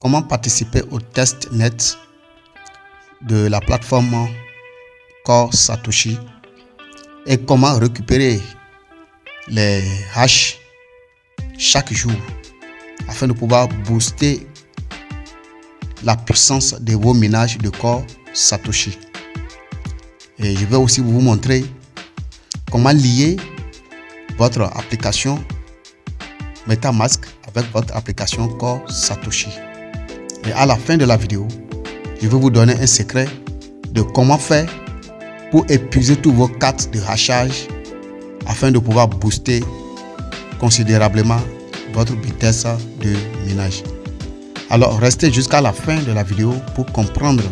comment participer au test net de la plateforme Core Satoshi et comment récupérer les hash chaque jour afin de pouvoir booster la puissance de vos minages de corps Satoshi? Et je vais aussi vous montrer comment lier votre application MetaMask avec votre application Core Satoshi. Et à la fin de la vidéo, je vais vous donner un secret de comment faire pour épuiser tous vos cartes de hachage afin de pouvoir booster considérablement votre vitesse de minage. Alors restez jusqu'à la fin de la vidéo pour comprendre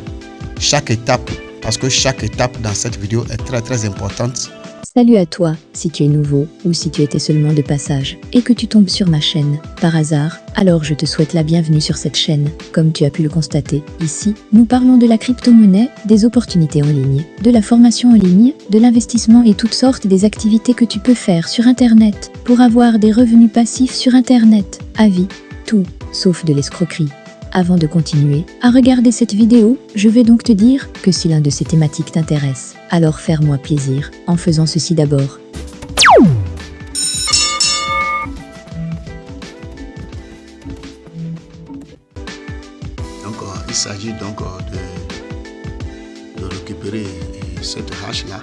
chaque étape parce que chaque étape dans cette vidéo est très très importante Salut à toi, si tu es nouveau ou si tu étais seulement de passage et que tu tombes sur ma chaîne par hasard, alors je te souhaite la bienvenue sur cette chaîne. Comme tu as pu le constater, ici, nous parlons de la crypto-monnaie, des opportunités en ligne, de la formation en ligne, de l'investissement et toutes sortes des activités que tu peux faire sur Internet pour avoir des revenus passifs sur Internet. Avis, tout, sauf de l'escroquerie. Avant de continuer à regarder cette vidéo, je vais donc te dire que si l'un de ces thématiques t'intéresse, alors faire-moi plaisir en faisant ceci d'abord. Donc euh, il s'agit donc euh, de, de récupérer euh, cette hache là.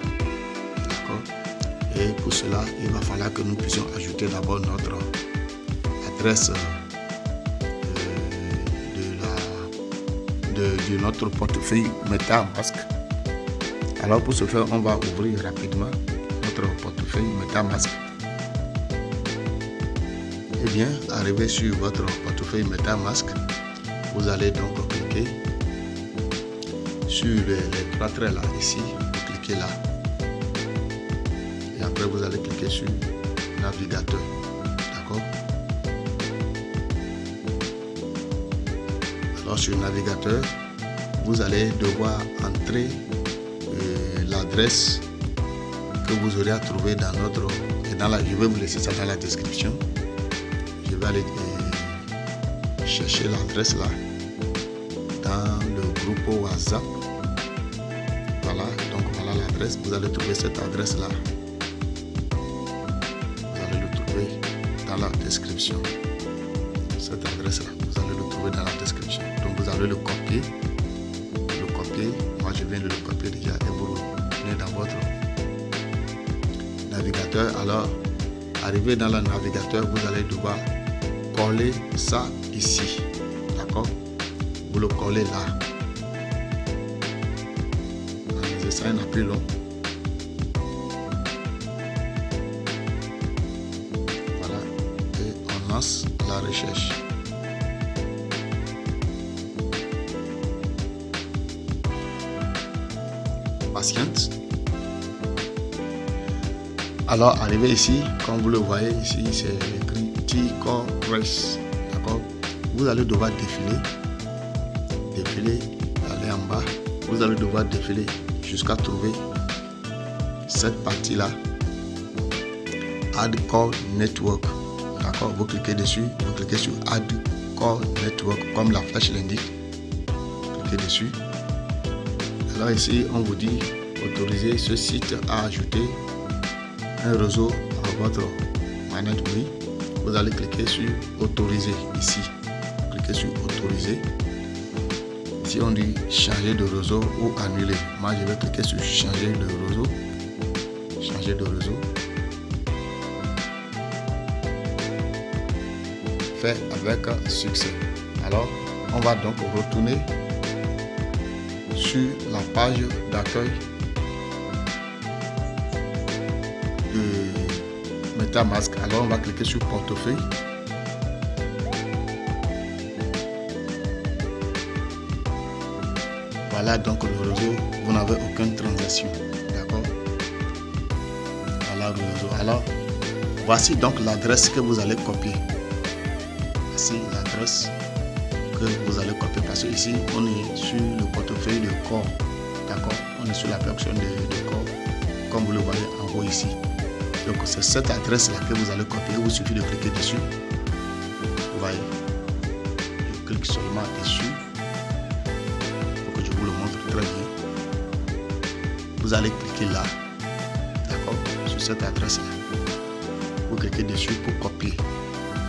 Et pour cela, il va falloir que nous puissions ajouter d'abord notre adresse de, notre portefeuille MetaMask. Alors pour ce faire, on va ouvrir rapidement notre portefeuille MetaMask. Et eh bien, arrivé sur votre portefeuille MetaMask, vous allez donc cliquer sur les, trois traits là, ici, cliquez là. Et après, vous allez cliquer sur navigateur. D'accord? Sur le navigateur, vous allez devoir entrer euh, l'adresse que vous aurez à trouver dans notre... Et dans la, je vais vous laisser ça dans la description. Je vais aller euh, chercher l'adresse là dans le groupe WhatsApp. Voilà, donc voilà l'adresse. Vous allez trouver cette adresse là. Vous allez le trouver dans la description. Cette adresse là, vous allez le trouver dans la description le copier. Le copier, moi je viens de le copier déjà et vous le dans votre navigateur. Alors, arrivé dans le navigateur, vous allez devoir coller ça ici. D'accord? Vous le collez là. Ça n'a plus long. Voilà. Et on lance la recherche. Alors, arrivé ici, comme vous le voyez ici, c'est écrit Race. D'accord Vous allez devoir défiler, défiler, aller en bas. Vous allez devoir défiler jusqu'à trouver cette partie-là. Add Core Network. D'accord Vous cliquez dessus, vous cliquez sur Add Core Network comme la flèche l'indique. Cliquez dessus. Alors ici, on vous dit autoriser ce site à ajouter un réseau à votre manette oui. Vous allez cliquer sur autoriser ici. Cliquez sur autoriser. Si on dit changer de réseau ou annuler moi je vais cliquer sur changer de réseau. Changer de réseau. Fait avec succès. Alors on va donc retourner sur la page d'accueil de MetaMask. Alors on va cliquer sur portefeuille. Voilà donc le réseau, vous n'avez aucune transaction. D'accord? Voilà le réseau. Alors, voici donc l'adresse que vous allez copier. Voici l'adresse que vous allez copier parce que ici on est sur le portefeuille de corps. D'accord? On est sur la personne de, de corps, comme vous le voyez en haut ici. Donc c'est cette adresse là que vous allez copier. Il vous suffit de cliquer dessus. Vous voyez? Je clique seulement dessus pour que je vous le montre très bien. Vous allez cliquer là, d'accord, sur cette adresse-là. Vous cliquez dessus pour copier.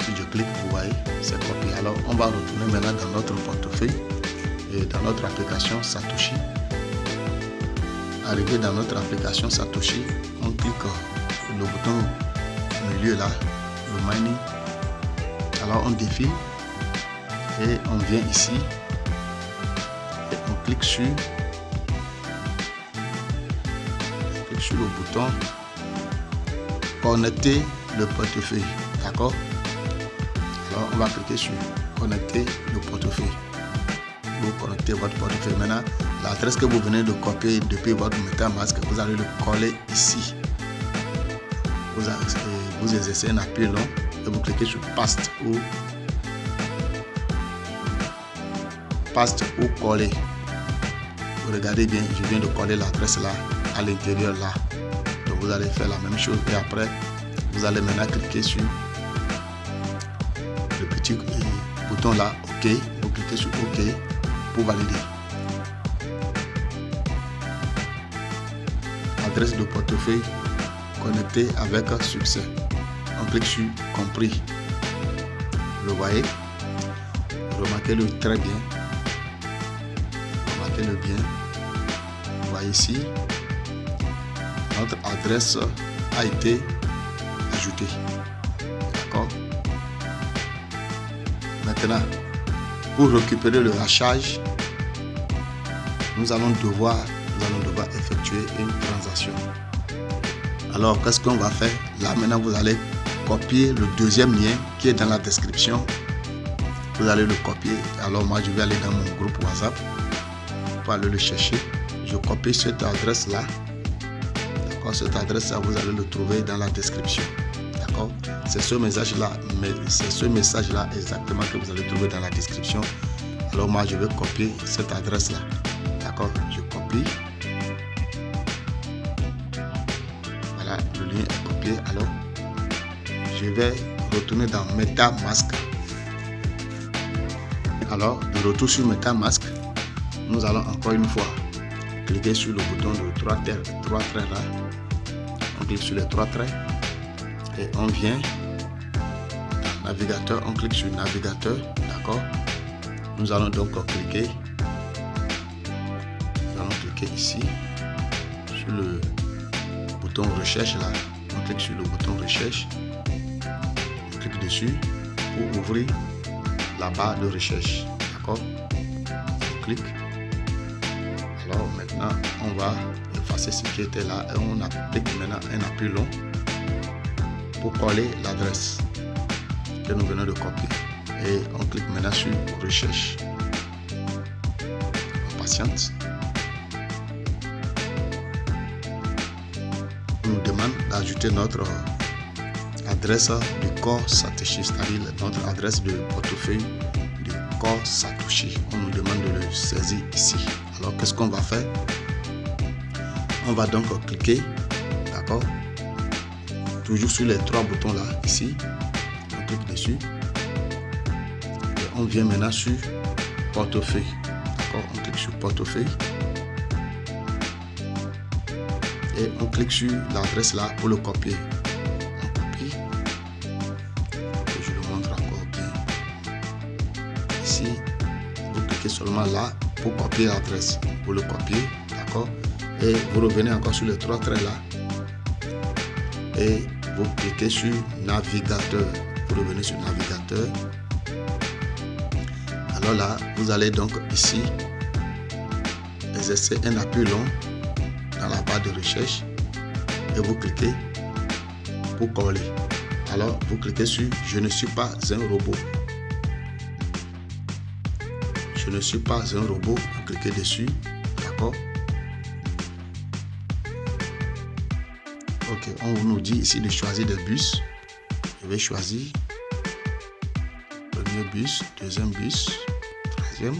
Si je clique, vous voyez, c'est copié. Alors, on va retourner maintenant dans notre portefeuille et dans notre application Satoshi. Arrivé dans notre application Satoshi, on clique le bouton milieu là, le mining. Alors, on défile et on vient ici et on clique sur sur le bouton connecter le portefeuille. D'accord? Alors on va cliquer sur connecter le portefeuille. Vous connectez votre portefeuille. Maintenant l'adresse que vous venez de copier depuis votre MetaMask vous allez le coller ici vous, exercez un appui long et vous cliquez sur paste ou paste ou coller. Vous regardez bien je viens de coller l'adresse là à l'intérieur là. Donc vous allez faire la même chose et après vous allez maintenant cliquer sur le petit bouton là ok. Vous cliquez sur ok pour valider. Adresse de portefeuille connectée avec succès. On clique sur compris. Le voyez? Remarquez le très bien. Remarquez le bien. Vous voyez ici? Notre adresse a été ajoutée. D'accord? Maintenant pour récupérer le hachage nous allons devoir nous allons devoir effectuer une transaction alors qu'est ce qu'on va faire? Là maintenant vous allez copier le deuxième lien qui est dans la description. Vous allez le copier. Alors moi je vais aller dans mon groupe whatsapp. Pour aller le chercher. Je copie cette adresse là d'accord? Cette adresse là vous allez le trouver dans la description. D'accord? C'est ce message là mais c'est ce message là exactement que vous allez trouver dans la description. Alors moi je vais copier cette adresse là d'accord? Je copie vais retourner dans MetaMask alors de retour sur MetaMask nous allons encore une fois cliquer sur le bouton de trois traits, trois traits là. On clique sur les trois traits et on vient navigateur on clique sur navigateur d'accord? Nous allons donc cliquer. Nous allons cliquer ici sur le bouton recherche là. On clique sur le bouton recherche clique dessus pour ouvrir la barre de recherche. D'accord? On clique. Alors maintenant on va effacer ce qui était là et on applique maintenant un appui long pour coller l'adresse que nous venons de copier. Et on clique maintenant sur recherche. On patiente. On nous demande d'ajouter notre adresse du corps Satoshi c'est-à-dire notre adresse de portefeuille du corps Satoshi on nous demande de le saisir ici. Alors qu'est ce qu'on va faire? On va donc cliquer d'accord? Toujours sur les trois boutons là ici. On clique dessus. Et on vient maintenant sur portefeuille d'accord? On clique sur portefeuille. Et on clique sur l'adresse là pour le copier là pour copier l'adresse pour le copier d'accord. Et vous revenez encore sur les trois traits là. Et vous cliquez sur navigateur. Vous revenez sur navigateur. Alors là vous allez donc ici exercer un appui long dans la barre de recherche et vous cliquez pour coller. Alors vous cliquez sur je ne suis pas un robot je ne suis pas un robot vous cliquez dessus d'accord? Ok on nous dit ici de choisir des bus. Je vais choisir premier bus deuxième bus troisième.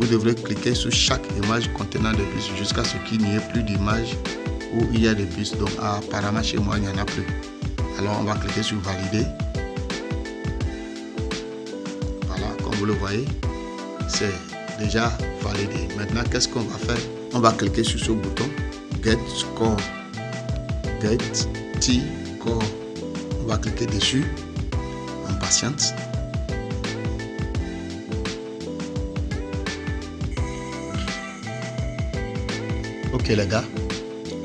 Vous devrez cliquer sur chaque image contenant des bus jusqu'à ce qu'il n'y ait plus d'image où il y a des bus. Donc apparemment chez moi il n'y en a plus Alors on va cliquer sur valider. Voilà, comme vous le voyez, c'est déjà validé. Maintenant, qu'est-ce qu'on va faire? On va cliquer sur ce bouton Get Score. Get T Core. On va cliquer dessus. On patiente. Ok les gars,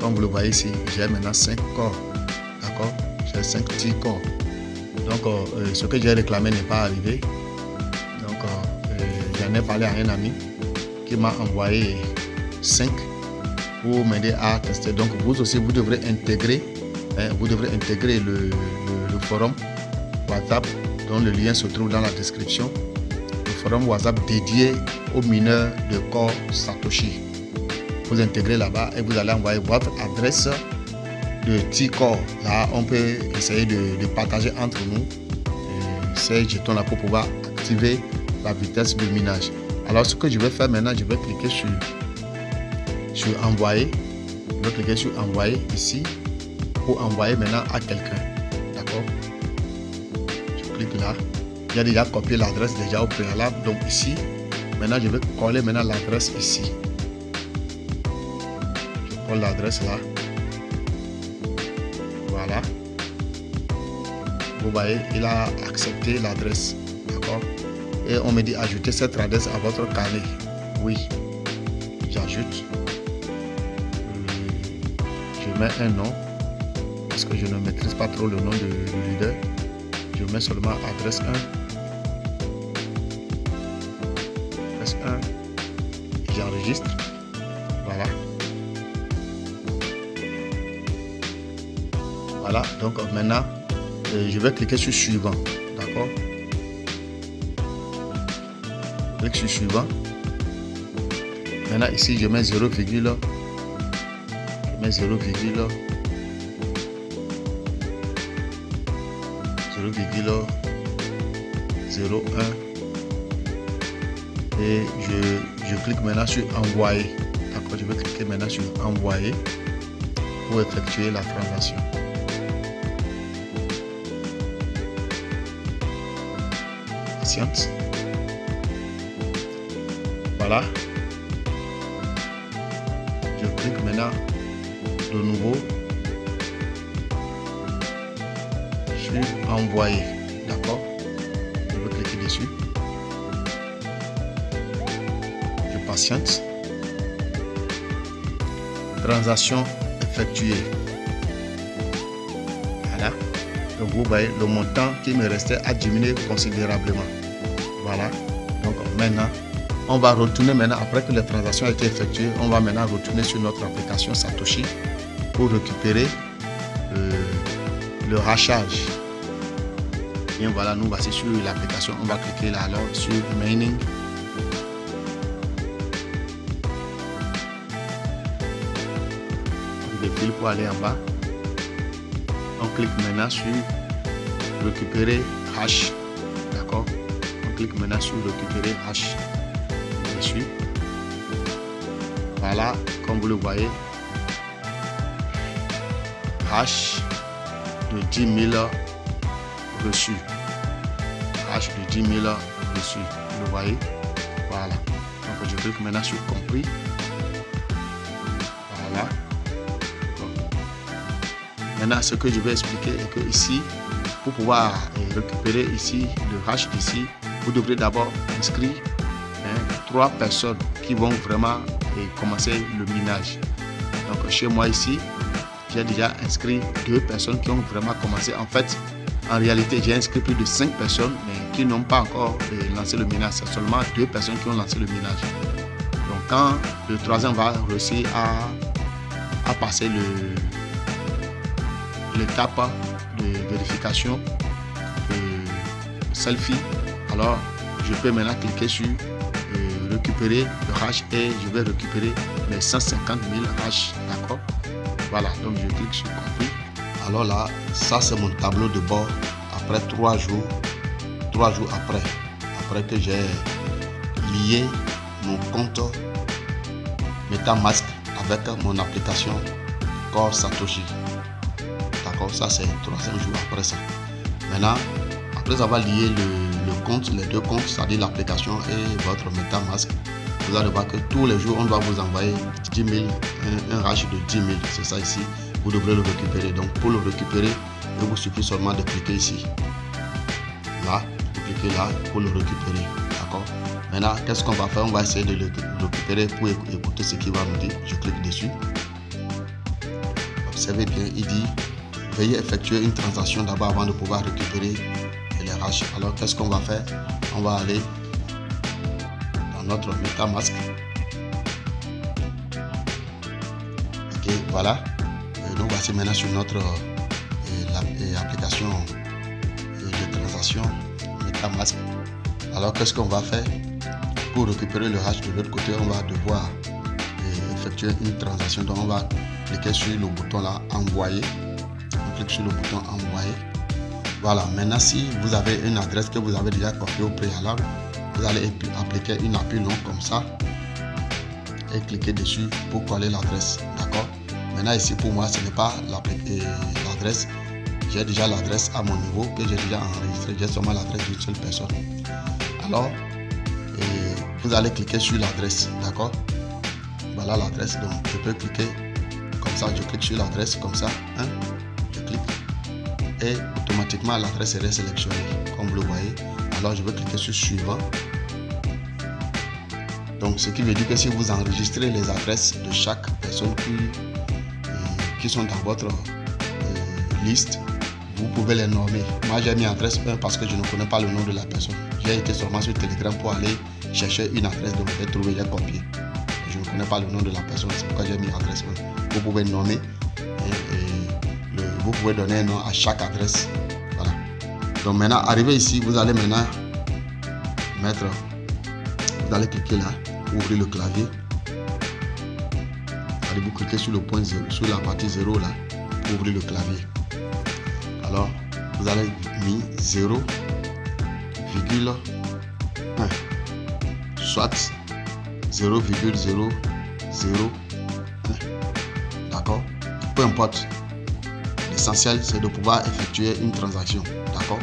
comme vous le voyez ici, j'ai maintenant 5 corps. D'accord J'ai 5 petits corps. Donc euh, euh, ce que j'ai réclamé n'est pas arrivé. Donc euh, j'en ai parlé à un ami qui m'a envoyé 5 pour m'aider à tester. Donc vous aussi vous devrez intégrer, hein, vous devrez intégrer le, le forum WhatsApp dont le lien se trouve dans la description. Le forum WhatsApp dédié aux mineurs de corps Satoshi vous intégrez là-bas et vous allez envoyer votre adresse de T-Core. Là, on peut essayer de, partager entre nous ces jetons-là pour pouvoir activer la vitesse de minage. Alors, ce que je vais faire maintenant, je vais cliquer sur, sur envoyer. Je vais cliquer sur envoyer ici pour envoyer maintenant à quelqu'un. D'accord? Je clique là. J'ai déjà copié l'adresse déjà au préalable. Donc ici, maintenant je vais coller maintenant l'adresse ici l'adresse là. Voilà. Vous voyez, il a accepté l'adresse. D'accord? Et on me dit ajouter cette adresse à votre carnet. Oui. J'ajoute. Je mets un nom. Parce que je ne maîtrise pas trop le nom du leader. Je mets seulement adresse 1. Adresse 1. J'enregistre. Voilà, donc maintenant, euh, je vais cliquer sur suivant. D'accord? Clique sur suivant. Maintenant, ici, je mets 0, je mets 0, 0, 1 et je, je clique maintenant sur envoyer. D'accord, je vais cliquer maintenant sur envoyer pour effectuer la transaction. Voilà. Je clique maintenant de nouveau sur envoyer. D'accord? Je vais cliquer dessus. Je patiente. Transaction effectuée. Voilà. Donc vous voyez, le montant qui me restait a diminué considérablement. Voilà. Donc maintenant, on va retourner maintenant, après que la transaction a été effectuée, on va maintenant retourner sur notre application Satoshi pour récupérer euh, le rachage. Et voilà, nous voici sur l'application. On va cliquer là alors sur Mining. On pour aller en bas. On clique maintenant sur récupérer hash clique maintenant sur récupérer H. Je suis. Voilà, comme vous le voyez, H de 10 000 reçus. H de 10 000 reçus. Vous le voyez? Voilà. Donc je clique maintenant sur compris. Voilà. Maintenant, ce que je vais expliquer est que ici, pour pouvoir récupérer ici le hash d'ici, vous devrez d'abord inscrire hein, trois personnes qui vont vraiment commencer le minage. Donc chez moi ici, j'ai déjà inscrit deux personnes qui ont vraiment commencé. En fait, en réalité, j'ai inscrit plus de cinq personnes, mais qui n'ont pas encore euh, lancé le minage. C'est seulement deux personnes qui ont lancé le minage. Donc quand le troisième va réussir à, à passer l'étape de vérification, de selfie, alors je peux maintenant cliquer sur euh, récupérer le hash et je vais récupérer les 150 000 hash d'accord? Voilà donc je clique sur compris alors là ça c'est mon tableau de bord. Après trois jours trois jours après après que j'ai lié mon compte MetaMask avec mon application Core Satoshi. D'accord Ça, c'est troisième jour après ça. Maintenant, après avoir lié le, compte, les deux comptes, c'est-à-dire l'application et votre MetaMask, vous allez voir que tous les jours, on doit vous envoyer 10 000, un, un de 10 000. C'est ça ici. Vous devrez le récupérer. Donc, pour le récupérer, il vous suffit seulement de cliquer ici. Là, vous cliquez là pour le récupérer. D'accord? Maintenant, qu'est-ce qu'on va faire? On va essayer de le récupérer pour écouter ce qu'il va nous dire. Je clique dessus. Observez bien, il dit veuillez effectuer une transaction d'abord avant de pouvoir récupérer Alors, qu'est-ce qu'on va faire? On va aller dans notre MetaMask. Ok, voilà. Et nous voici maintenant sur notre application de transaction MetaMask. Alors, qu'est-ce qu'on va faire? Pour récupérer le hash de l'autre côté, on va devoir effectuer une transaction. Donc, on va cliquer sur le bouton là, envoyer. On clique sur le bouton envoyer. Voilà, maintenant si vous avez une adresse que vous avez déjà copiée au préalable, vous allez appliquer une appui long comme ça et cliquer dessus pour coller l'adresse. D'accord? Maintenant ici pour moi ce n'est pas l'adresse. J'ai déjà l'adresse à mon niveau que j'ai déjà enregistré. J'ai seulement l'adresse d'une seule personne. Alors, vous allez cliquer sur l'adresse. D'accord? Voilà l'adresse. Donc je peux cliquer comme ça. Je clique sur l'adresse comme ça. Hein? Je clique et automatiquement l'adresse est sélectionnée comme vous le voyez alors je vais cliquer sur suivant. Donc ce qui veut dire que si vous enregistrez les adresses de chaque personne qui, euh, qui sont dans votre euh, liste vous pouvez les nommer. Moi j'ai mis adresse 1 parce que je ne connais pas le nom de la personne. J'ai été seulement sur telegram pour aller chercher une adresse donc j'ai trouvé j'ai copié. Je ne connais pas le nom de la personne c'est pourquoi j'ai mis adresse 1 vous pouvez nommer vous pouvez donner un nom à chaque adresse. Donc maintenant, arrivé ici, vous allez maintenant mettre, vous allez cliquer là, ouvrir le clavier. Allez vous cliquez sur le point 0, sur la partie 0 là, pour ouvrir le clavier. Alors, vous allez mis 0, virgule 1, soit 0,001. D'accord? Peu importe L'essentiel, c'est de pouvoir effectuer une transaction. D'accord?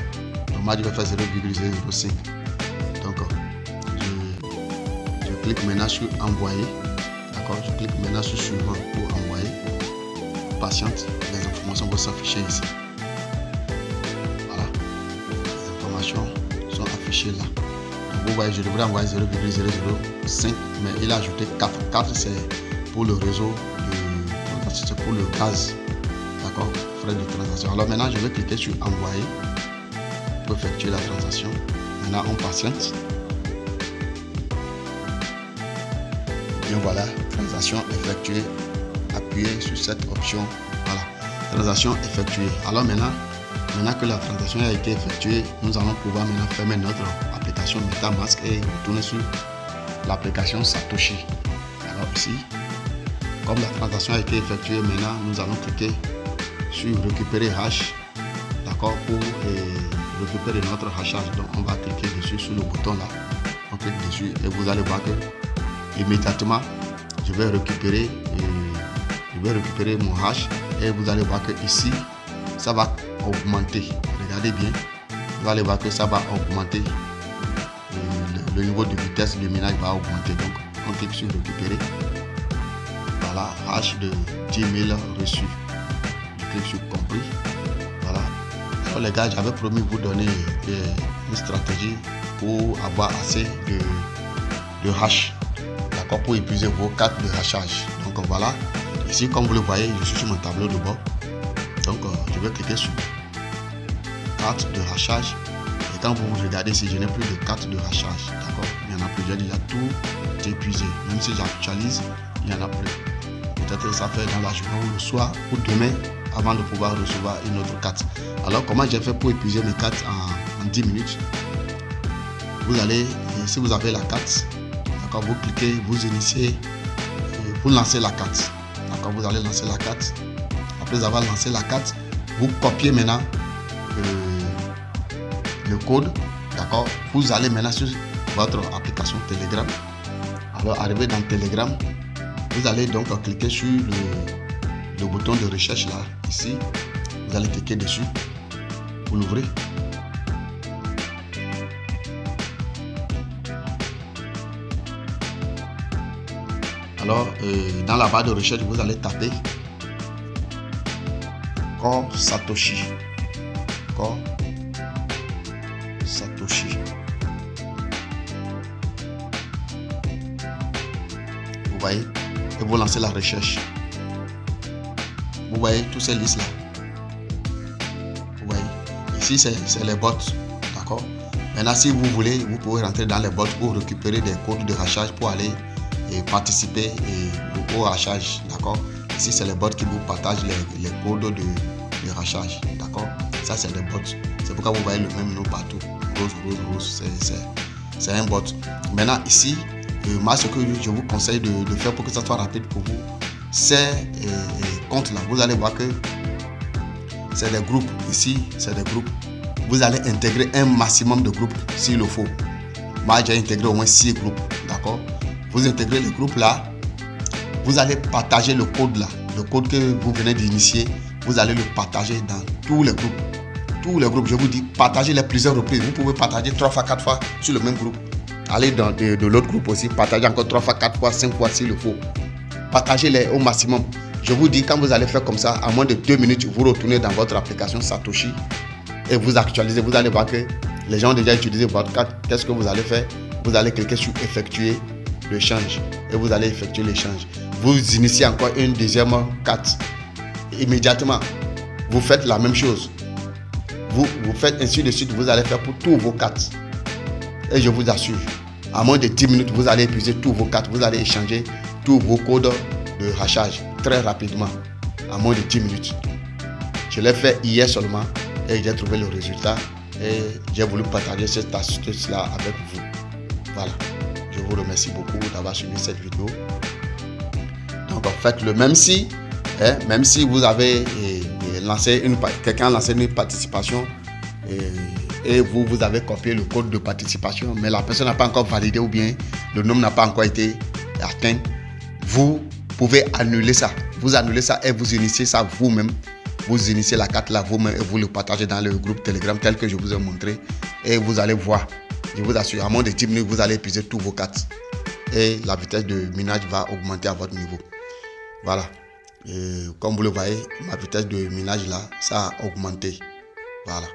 Donc, moi, je vais faire 0,005. Donc, je, clique maintenant sur envoyer. D'accord? Je clique maintenant sur suivant pour envoyer. Patiente, les informations vont s'afficher ici. Voilà. Les informations sont affichées là. Donc, vous voyez, je devrais envoyer 0,005, mais il a ajouté 4. 4, c'est pour le réseau, c'est pour le gaz. D'accord? De transaction. Alors maintenant, je vais cliquer sur envoyer pour effectuer la transaction. Maintenant, on patiente. Et voilà, transaction effectuée. Appuyez sur cette option. Voilà, transaction effectuée. Alors maintenant, maintenant que la transaction a été effectuée, nous allons pouvoir maintenant fermer notre application MetaMask et retourner sur l'application Satoshi. Alors ici, comme la transaction a été effectuée, maintenant nous allons cliquer sur récupérer hash d'accord pour euh, récupérer notre hashage donc on va cliquer dessus sur le bouton là. On clique dessus et vous allez voir que immédiatement je vais récupérer euh, je vais récupérer mon hash et vous allez voir que ici ça va augmenter. Regardez bien vous allez voir que ça va augmenter. Euh, le, niveau de vitesse de minage va augmenter. Donc on clique sur récupérer. Voilà hash de 10 000 reçus sur compris. Voilà. Les gars, j'avais promis vous donner une stratégie pour avoir assez de, de hash. D'accord Pour épuiser vos cartes de hachage. Donc voilà. Ici, comme vous le voyez, je suis sur mon tableau de bord. Donc euh, je vais cliquer sur carte de hachage. Et quand vous regardez, si je n'ai plus de carte de hachage, d'accord Il y en a plus. J'ai déjà tout épuisé. Même si j'actualise, il n'y en a plus. Peut-être ça fait dans la journée ou le soir ou demain, avant de pouvoir recevoir une autre carte. Alors comment j'ai fait pour épuiser mes cartes en, 10 minutes? Vous allez, si vous avez la carte, d'accord, vous cliquez, vous initiez, vous lancez la carte. D'accord, vous allez lancer la carte. Après avoir lancé la carte, vous copiez maintenant euh, le code. D'accord, vous allez maintenant sur votre application Telegram. Alors arrivé dans Telegram, vous allez donc cliquer sur le, le bouton de recherche là, ici. Vous allez cliquer dessus. Vous l'ouvrez. Alors, euh, dans la barre de recherche, vous allez taper Core Satoshi. Core Satoshi. Vous voyez? Et vous lancez la recherche. Vous voyez toutes ces listes là. Vous voyez Ici, c'est les bots. D'accord? Maintenant, si vous voulez, vous pouvez rentrer dans les bots pour récupérer des codes de rachage pour aller et participer au rachage. D'accord? Ici, c'est les bots qui vous partagent les, codes de, de rachage. D'accord? Ça, c'est des bots. C'est pourquoi vous voyez le même nom partout. Rose, rose, rose. C'est un bot. Maintenant, ici, euh, moi, ce que je vous conseille de, faire pour que ça soit rapide pour vous, c'est euh, euh, compte là. Vous allez voir que c'est des groupes. Ici, c'est des groupes. Vous allez intégrer un maximum de groupes s'il le faut. Moi, j'ai intégré au moins 6 groupes. D'accord? Vous intégrez le groupe là. Vous allez partager le code là. Le code que vous venez d'initier. Vous allez le partager dans tous les groupes. Tous les groupes, je vous dis, partagez les plusieurs reprises. Vous pouvez partager 3 fois, 4 fois sur le même groupe. Allez dans de, l'autre groupe aussi, partagez encore 3 fois, 4 fois, 5 fois s'il le faut. Partagez-les au maximum. Je vous dis, quand vous allez faire comme ça, à moins de 2 minutes, vous retournez dans votre application Satoshi et vous actualisez. Vous allez voir que les gens ont déjà utilisé votre carte. Qu'est-ce que vous allez faire? Vous allez cliquer sur effectuer le change et vous allez effectuer l'échange. Vous initiez encore une deuxième carte. Immédiatement, vous faites la même chose. Vous, vous faites ainsi de suite, vous allez faire pour tous vos cartes. Et je vous assure, à moins de 10 minutes, vous allez épuiser tous vos cartes, vous allez échanger tous vos codes de rachage très rapidement, à moins de 10 minutes. Je l'ai fait hier seulement et j'ai trouvé le résultat et j'ai voulu partager cette astuce-là avec vous. Voilà. Je vous remercie beaucoup d'avoir suivi cette vidéo. Donc, faites-le même si, hein, même si vous avez eh, eh, lancé une, quelqu'un a lancé une participation, et et vous, vous avez copié le code de participation, mais la personne n'a pas encore validé ou bien le nombre n'a pas encore été atteint, vous pouvez annuler ça. Vous annulez ça et vous initiez ça vous-même. Vous initiez la carte là vous-même et vous le partagez dans le groupe Telegram tel que je vous ai montré. Et vous allez voir, je vous assure, à moins de 10 minutes, vous allez épuiser tous vos cartes. Et la vitesse de minage va augmenter à votre niveau. Voilà. comme vous le voyez, ma vitesse de minage là, ça a augmenté. Voilà.